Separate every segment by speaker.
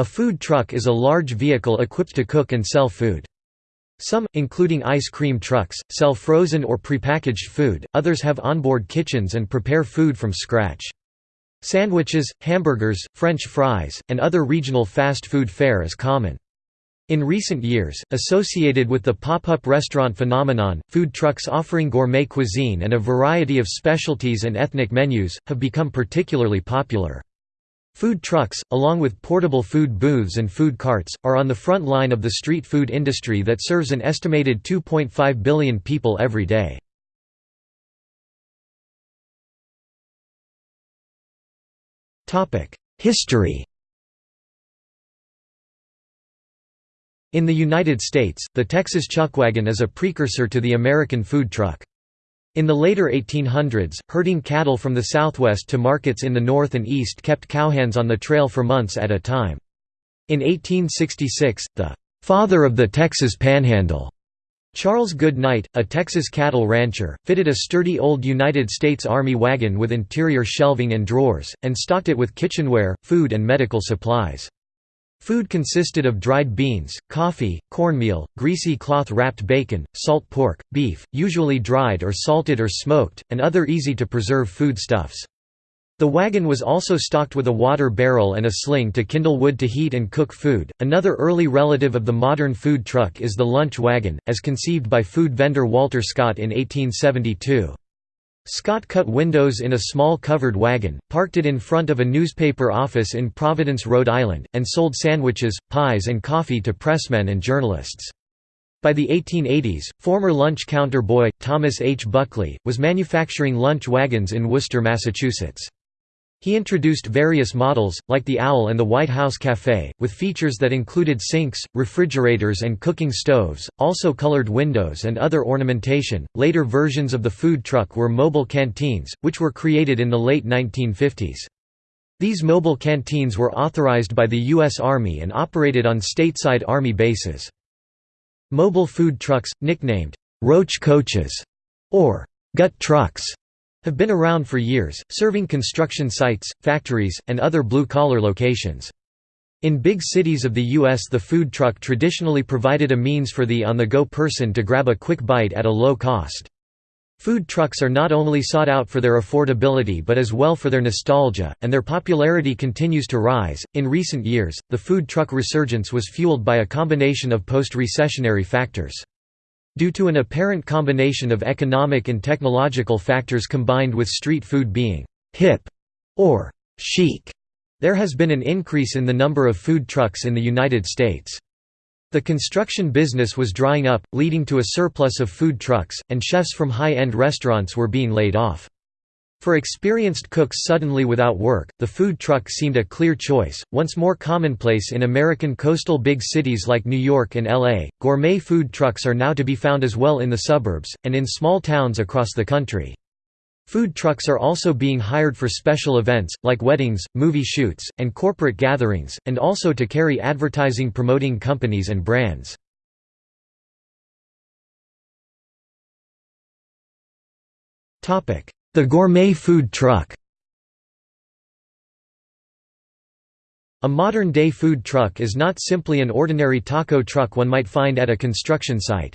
Speaker 1: A food truck is a large vehicle equipped to cook and sell food. Some, including ice cream trucks, sell frozen or prepackaged food, others have onboard kitchens and prepare food from scratch. Sandwiches, hamburgers, French fries, and other regional fast food fare is common. In recent years, associated with the pop-up restaurant phenomenon, food trucks offering gourmet cuisine and a variety of specialties and ethnic menus, have become particularly popular. Food trucks, along with portable food booths and food carts, are on the front line of the street food industry that serves an estimated 2.5 billion people every day. History In the United States, the Texas chuckwagon is a precursor to the American food truck. In the later 1800s, herding cattle from the southwest to markets in the north and east kept cowhands on the trail for months at a time. In 1866, the "'father of the Texas Panhandle' Charles Goodnight, a Texas cattle rancher, fitted a sturdy old United States Army wagon with interior shelving and drawers, and stocked it with kitchenware, food and medical supplies. Food consisted of dried beans, coffee, cornmeal, greasy cloth-wrapped bacon, salt pork, beef, usually dried or salted or smoked, and other easy-to-preserve foodstuffs. The wagon was also stocked with a water barrel and a sling to kindle wood to heat and cook food. Another early relative of the modern food truck is the lunch wagon, as conceived by food vendor Walter Scott in 1872. Scott cut windows in a small covered wagon, parked it in front of a newspaper office in Providence, Rhode Island, and sold sandwiches, pies and coffee to pressmen and journalists. By the 1880s, former lunch counter boy, Thomas H. Buckley, was manufacturing lunch wagons in Worcester, Massachusetts. He introduced various models, like the Owl and the White House Café, with features that included sinks, refrigerators, and cooking stoves, also colored windows and other ornamentation. Later versions of the food truck were mobile canteens, which were created in the late 1950s. These mobile canteens were authorized by the U.S. Army and operated on stateside Army bases. Mobile food trucks, nicknamed roach coaches or gut trucks, have been around for years, serving construction sites, factories, and other blue-collar locations. In big cities of the U.S. the food truck traditionally provided a means for the on-the-go person to grab a quick bite at a low cost. Food trucks are not only sought out for their affordability but as well for their nostalgia, and their popularity continues to rise. In recent years, the food truck resurgence was fueled by a combination of post-recessionary factors. Due to an apparent combination of economic and technological factors combined with street food being «hip» or «chic», there has been an increase in the number of food trucks in the United States. The construction business was drying up, leading to a surplus of food trucks, and chefs from high-end restaurants were being laid off. For experienced cooks suddenly without work, the food truck seemed a clear choice. Once more commonplace in American coastal big cities like New York and LA, gourmet food trucks are now to be found as well in the suburbs, and in small towns across the country. Food trucks are also being hired for special events, like weddings, movie shoots, and corporate gatherings, and also to carry advertising promoting companies and brands. Topic: the gourmet food truck A modern-day food truck is not simply an ordinary taco truck one might find at a construction site.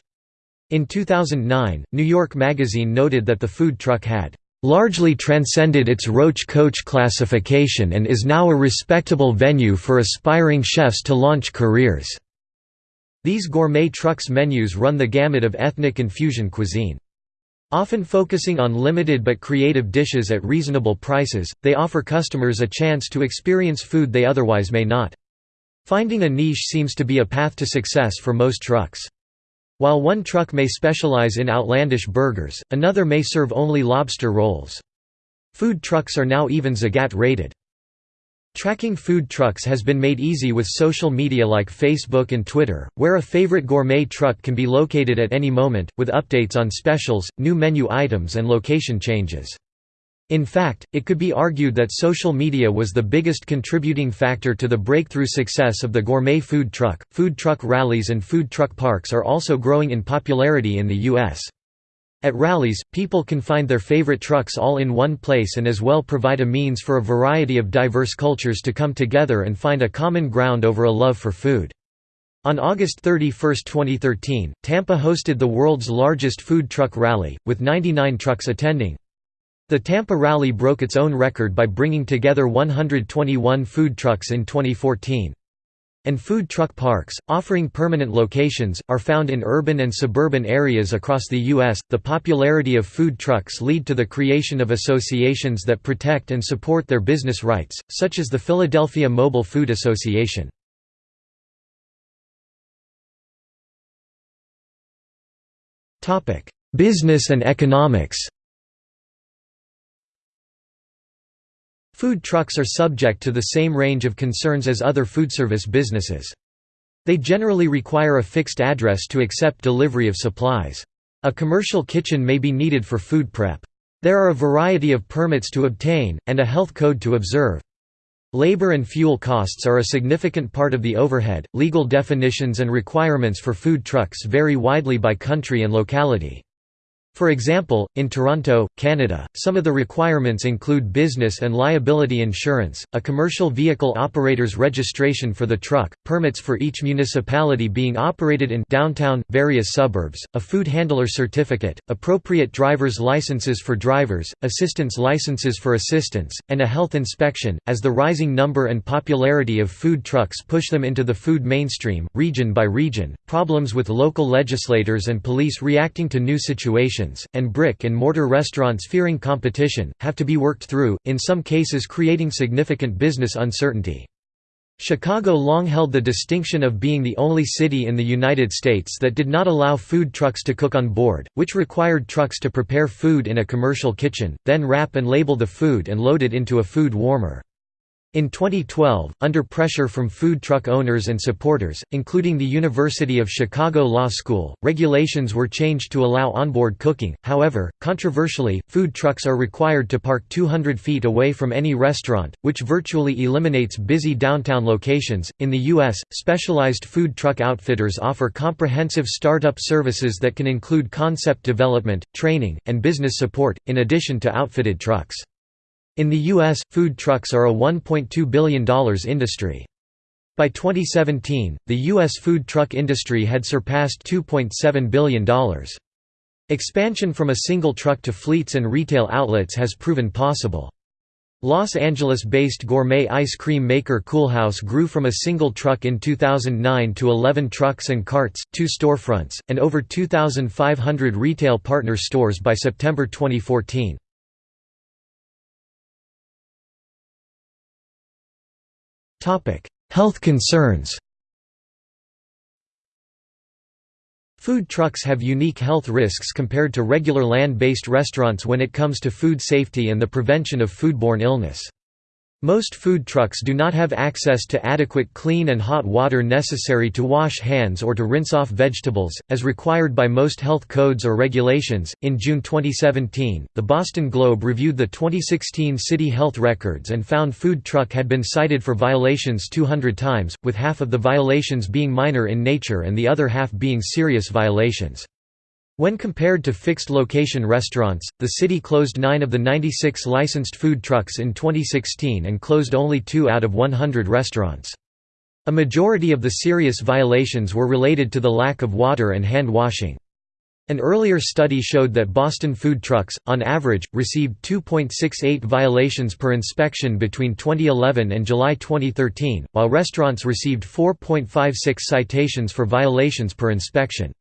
Speaker 1: In 2009, New York Magazine noted that the food truck had largely transcended its Roach Coach classification and is now a respectable venue for aspiring chefs to launch careers." These gourmet trucks menus run the gamut of ethnic and fusion cuisine. Often focusing on limited but creative dishes at reasonable prices, they offer customers a chance to experience food they otherwise may not. Finding a niche seems to be a path to success for most trucks. While one truck may specialize in outlandish burgers, another may serve only lobster rolls. Food trucks are now even Zagat rated. Tracking food trucks has been made easy with social media like Facebook and Twitter, where a favorite gourmet truck can be located at any moment, with updates on specials, new menu items and location changes. In fact, it could be argued that social media was the biggest contributing factor to the breakthrough success of the gourmet food truck. Food truck rallies and food truck parks are also growing in popularity in the U.S. At rallies, people can find their favorite trucks all in one place and as well provide a means for a variety of diverse cultures to come together and find a common ground over a love for food. On August 31, 2013, Tampa hosted the world's largest food truck rally, with 99 trucks attending. The Tampa Rally broke its own record by bringing together 121 food trucks in 2014 and food truck parks, offering permanent locations, are found in urban and suburban areas across the U.S. The popularity of food trucks lead to the creation of associations that protect and support their business rights, such as the Philadelphia Mobile Food Association. Business and economics Food trucks are subject to the same range of concerns as other foodservice businesses. They generally require a fixed address to accept delivery of supplies. A commercial kitchen may be needed for food prep. There are a variety of permits to obtain, and a health code to observe. Labor and fuel costs are a significant part of the overhead. Legal definitions and requirements for food trucks vary widely by country and locality. For example, in Toronto, Canada, some of the requirements include business and liability insurance, a commercial vehicle operator's registration for the truck, permits for each municipality being operated in downtown, various suburbs, a food handler certificate, appropriate driver's licenses for drivers, assistance licenses for assistants, and a health inspection. As the rising number and popularity of food trucks push them into the food mainstream, region by region, problems with local legislators and police reacting to new situations and brick-and-mortar restaurants fearing competition, have to be worked through, in some cases creating significant business uncertainty. Chicago long held the distinction of being the only city in the United States that did not allow food trucks to cook on board, which required trucks to prepare food in a commercial kitchen, then wrap and label the food and load it into a food warmer. In 2012, under pressure from food truck owners and supporters, including the University of Chicago Law School, regulations were changed to allow onboard cooking. However, controversially, food trucks are required to park 200 feet away from any restaurant, which virtually eliminates busy downtown locations. In the U.S., specialized food truck outfitters offer comprehensive startup services that can include concept development, training, and business support, in addition to outfitted trucks. In the U.S., food trucks are a $1.2 billion industry. By 2017, the U.S. food truck industry had surpassed $2.7 billion. Expansion from a single truck to fleets and retail outlets has proven possible. Los Angeles-based gourmet ice cream maker Coolhaus grew from a single truck in 2009 to 11 trucks and carts, two storefronts, and over 2,500 retail partner stores by September 2014. Health concerns Food trucks have unique health risks compared to regular land-based restaurants when it comes to food safety and the prevention of foodborne illness. Most food trucks do not have access to adequate clean and hot water necessary to wash hands or to rinse off vegetables, as required by most health codes or regulations. In June 2017, the Boston Globe reviewed the 2016 city health records and found food truck had been cited for violations 200 times, with half of the violations being minor in nature and the other half being serious violations. When compared to fixed-location restaurants, the city closed nine of the 96 licensed food trucks in 2016 and closed only two out of 100 restaurants. A majority of the serious violations were related to the lack of water and hand washing. An earlier study showed that Boston food trucks, on average, received 2.68 violations per inspection between 2011 and July 2013, while restaurants received 4.56 citations for violations per inspection.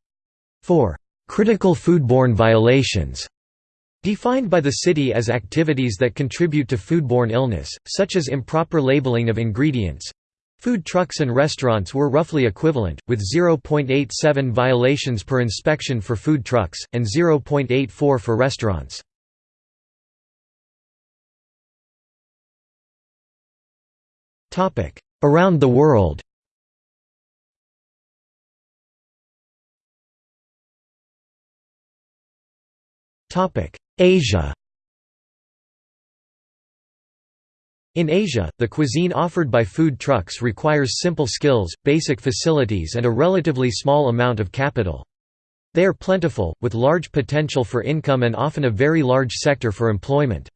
Speaker 1: 4. Critical foodborne violations Defined by the city as activities that contribute to foodborne illness, such as improper labeling of ingredients. Food trucks and restaurants were roughly equivalent, with 0.87 violations per inspection for food trucks, and 0.84 for restaurants. Around the world Asia In Asia, the cuisine offered by food trucks requires simple skills, basic facilities and a relatively small amount of capital. They are plentiful, with large potential for income and often a very large sector for employment.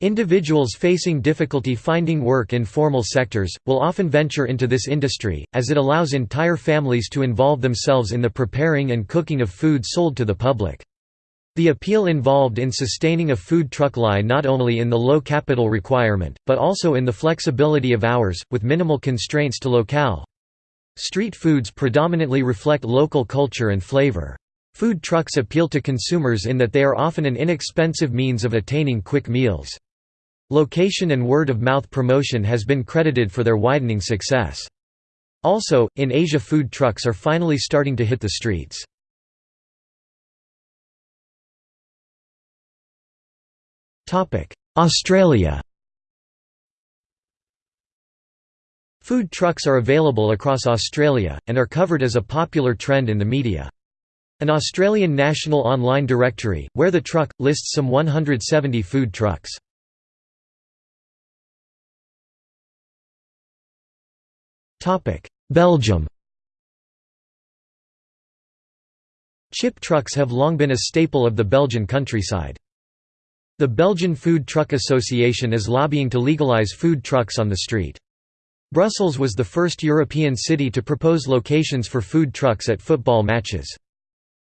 Speaker 1: Individuals facing difficulty finding work in formal sectors, will often venture into this industry, as it allows entire families to involve themselves in the preparing and cooking of food sold to the public. The appeal involved in sustaining a food truck lie not only in the low capital requirement, but also in the flexibility of hours, with minimal constraints to locale. Street foods predominantly reflect local culture and flavor. Food trucks appeal to consumers in that they are often an inexpensive means of attaining quick meals. Location and word-of-mouth promotion has been credited for their widening success. Also, in Asia food trucks are finally starting to hit the streets. Australia Food trucks are available across Australia, and are covered as a popular trend in the media. An Australian national online directory, where the truck, lists some 170 food trucks. Belgium Chip trucks have long been a staple of the Belgian countryside. The Belgian Food Truck Association is lobbying to legalize food trucks on the street. Brussels was the first European city to propose locations for food trucks at football matches.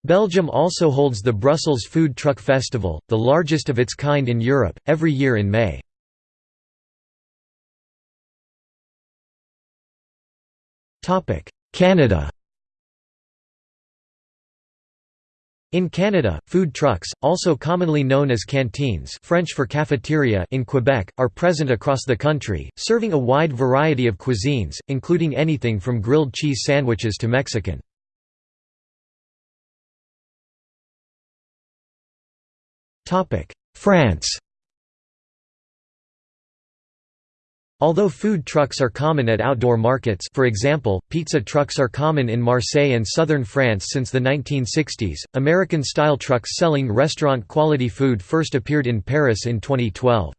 Speaker 1: Belgium also holds the Brussels Food Truck Festival, the largest of its kind in Europe, every year in May. Canada In Canada, food trucks, also commonly known as canteens French for cafeteria in Quebec, are present across the country, serving a wide variety of cuisines, including anything from grilled cheese sandwiches to Mexican. France Although food trucks are common at outdoor markets for example, pizza trucks are common in Marseille and southern France since the 1960s, American-style trucks selling restaurant-quality food first appeared in Paris in 2012.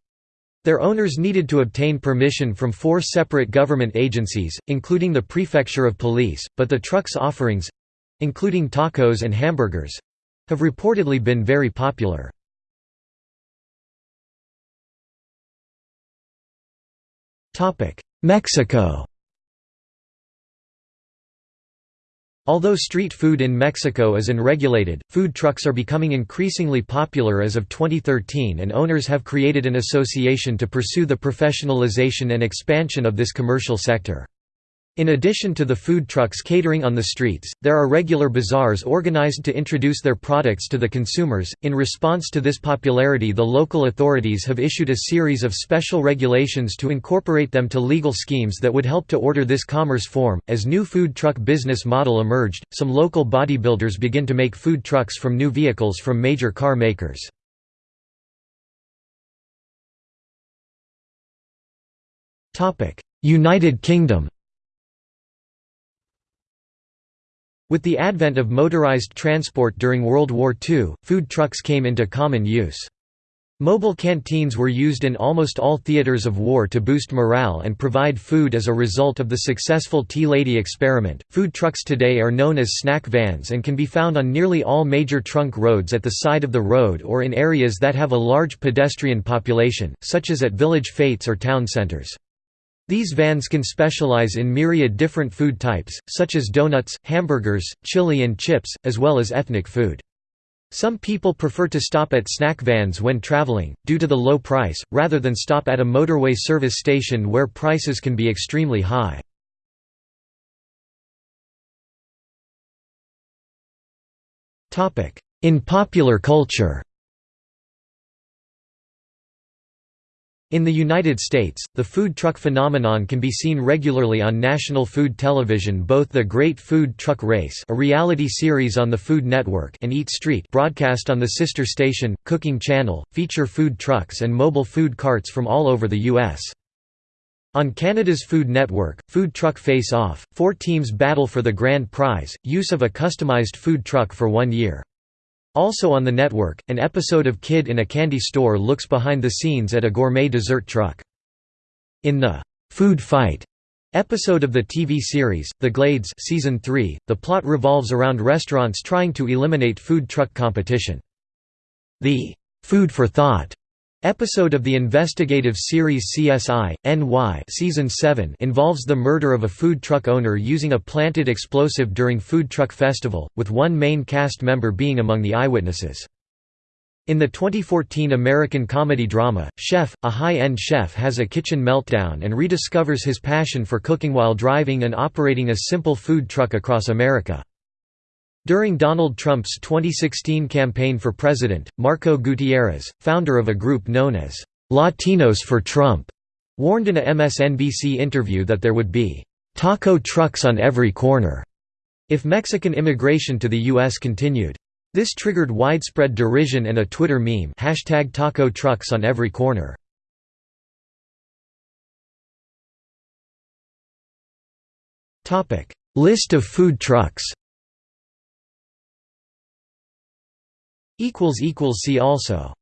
Speaker 1: Their owners needed to obtain permission from four separate government agencies, including the Prefecture of Police, but the truck's offerings—including tacos and hamburgers—have reportedly been very popular. Mexico Although street food in Mexico is unregulated, food trucks are becoming increasingly popular as of 2013 and owners have created an association to pursue the professionalization and expansion of this commercial sector. In addition to the food trucks catering on the streets, there are regular bazaars organized to introduce their products to the consumers. In response to this popularity, the local authorities have issued a series of special regulations to incorporate them to legal schemes that would help to order this commerce form. As new food truck business model emerged, some local bodybuilders begin to make food trucks from new vehicles from major car makers. United Kingdom With the advent of motorised transport during World War II, food trucks came into common use. Mobile canteens were used in almost all theaters of war to boost morale and provide food as a result of the successful Tea Lady experiment. Food trucks today are known as snack vans and can be found on nearly all major trunk roads at the side of the road or in areas that have a large pedestrian population, such as at village fetes or town centres. These vans can specialize in myriad different food types, such as donuts, hamburgers, chili and chips, as well as ethnic food. Some people prefer to stop at snack vans when traveling, due to the low price, rather than stop at a motorway service station where prices can be extremely high. In popular culture In the United States, the food truck phenomenon can be seen regularly on national food television both The Great Food Truck Race a reality series on the Food Network and Eat Street broadcast on the sister station, Cooking Channel, feature food trucks and mobile food carts from all over the U.S. On Canada's Food Network, Food Truck Face Off, four teams battle for the grand prize, use of a customized food truck for one year. Also on the network, an episode of Kid in a Candy Store looks behind the scenes at a gourmet dessert truck. In the «Food Fight», Episode of the TV series, The Glades season 3, the plot revolves around restaurants trying to eliminate food truck competition. The "'Food for Thought' episode of the investigative series CSI, NY season 7 involves the murder of a food truck owner using a planted explosive during Food Truck Festival, with one main cast member being among the eyewitnesses. In the 2014 American comedy drama, Chef, a high-end chef has a kitchen meltdown and rediscovers his passion for cooking while driving and operating a simple food truck across America. During Donald Trump's 2016 campaign for president, Marco Gutierrez, founder of a group known as Latinos for Trump, warned in a MSNBC interview that there would be taco trucks on every corner if Mexican immigration to the U.S. continued. This triggered widespread derision and a Twitter meme hashtag taco trucks on every corner. List of food trucks See also